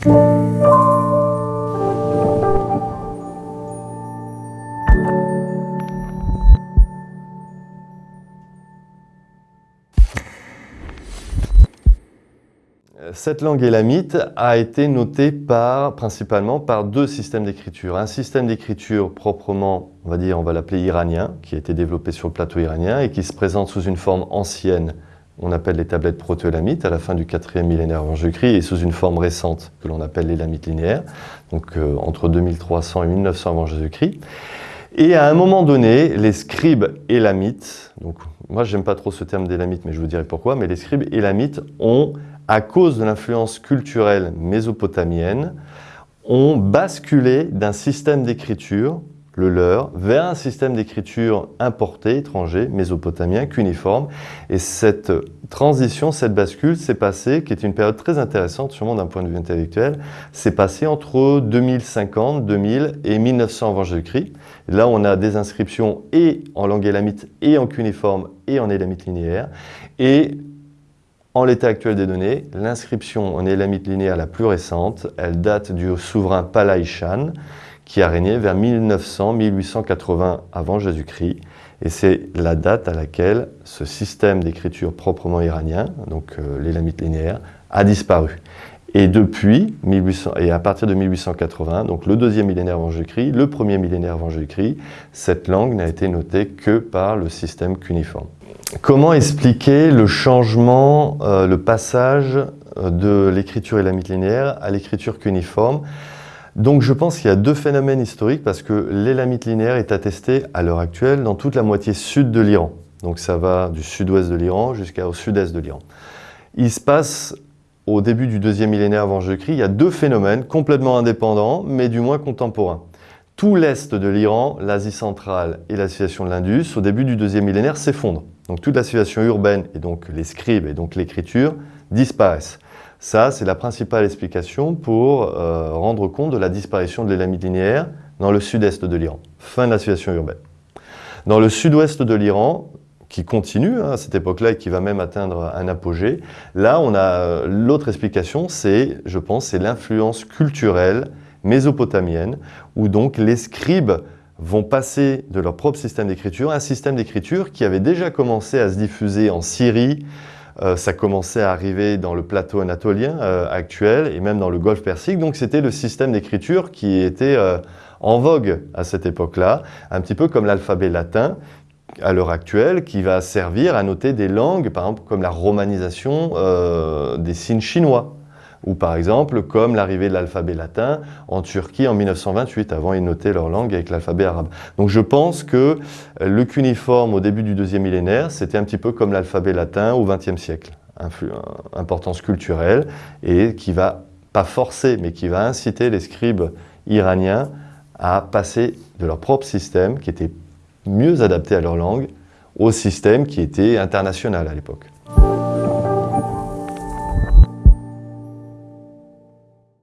Cette langue élamite a été notée par, principalement par deux systèmes d'écriture. Un système d'écriture proprement, on va dire, on va l'appeler iranien, qui a été développé sur le plateau iranien et qui se présente sous une forme ancienne, on appelle les tablettes proto-élamites, à la fin du 4e millénaire avant Jésus-Christ, et sous une forme récente que l'on appelle l'élamite linéaire, donc euh, entre 2300 et 1900 avant Jésus-Christ. Et à un moment donné, les scribes élamites, donc moi j'aime pas trop ce terme d'élamite, mais je vous dirai pourquoi, mais les scribes élamites ont à cause de l'influence culturelle mésopotamienne, ont basculé d'un système d'écriture, le leur, vers un système d'écriture importé, étranger, mésopotamien, cuniforme. Et cette transition, cette bascule s'est passée, qui est une période très intéressante, sûrement d'un point de vue intellectuel, s'est passée entre 2050, 2000 et 1900 avant Jésus-Christ. Là, on a des inscriptions et en langue élamite, et en cuniforme, et en élamite linéaire. Et en l'état actuel des données, l'inscription en élamite linéaire la plus récente, elle date du souverain Palaïchan, qui a régné vers 1900-1880 avant Jésus-Christ. Et c'est la date à laquelle ce système d'écriture proprement iranien, donc euh, l'élamite linéaire, a disparu. Et depuis, 1800, et à partir de 1880, donc le deuxième millénaire avant Jésus-Christ, le premier millénaire avant Jésus-Christ, cette langue n'a été notée que par le système cuniforme. Comment expliquer le changement, euh, le passage euh, de l'écriture élamite linéaire à l'écriture cuniforme donc je pense qu'il y a deux phénomènes historiques parce que l'élamite linéaire est attesté à l'heure actuelle dans toute la moitié sud de l'Iran. Donc ça va du sud-ouest de l'Iran jusqu'au sud-est de l'Iran. Il se passe au début du deuxième millénaire avant Jésus-Christ, il y a deux phénomènes complètement indépendants mais du moins contemporains. Tout l'est de l'Iran, l'Asie centrale et la de l'Indus, au début du deuxième millénaire, s'effondrent. Donc toute la civilisation urbaine et donc les scribes et donc l'écriture disparaissent. Ça, c'est la principale explication pour euh, rendre compte de la disparition de l'élamite linéaire dans le sud-est de l'Iran. Fin de la civilisation urbaine. Dans le sud-ouest de l'Iran, qui continue hein, à cette époque-là et qui va même atteindre un apogée, là, on a euh, l'autre explication, c'est, je pense, c'est l'influence culturelle mésopotamienne, où donc les scribes vont passer de leur propre système d'écriture à un système d'écriture qui avait déjà commencé à se diffuser en Syrie, euh, ça commençait à arriver dans le plateau anatolien euh, actuel et même dans le golfe Persique. Donc c'était le système d'écriture qui était euh, en vogue à cette époque-là, un petit peu comme l'alphabet latin à l'heure actuelle, qui va servir à noter des langues, par exemple comme la romanisation des signes chinois ou par exemple comme l'arrivée de l'alphabet latin en Turquie en 1928. Avant, ils notaient leur langue avec l'alphabet arabe. Donc je pense que le cuniforme au début du deuxième millénaire, c'était un petit peu comme l'alphabet latin au XXe siècle. Importance culturelle et qui va, pas forcer, mais qui va inciter les scribes iraniens à passer de leur propre système, qui était mieux adapté à leur langue, au système qui était international à l'époque.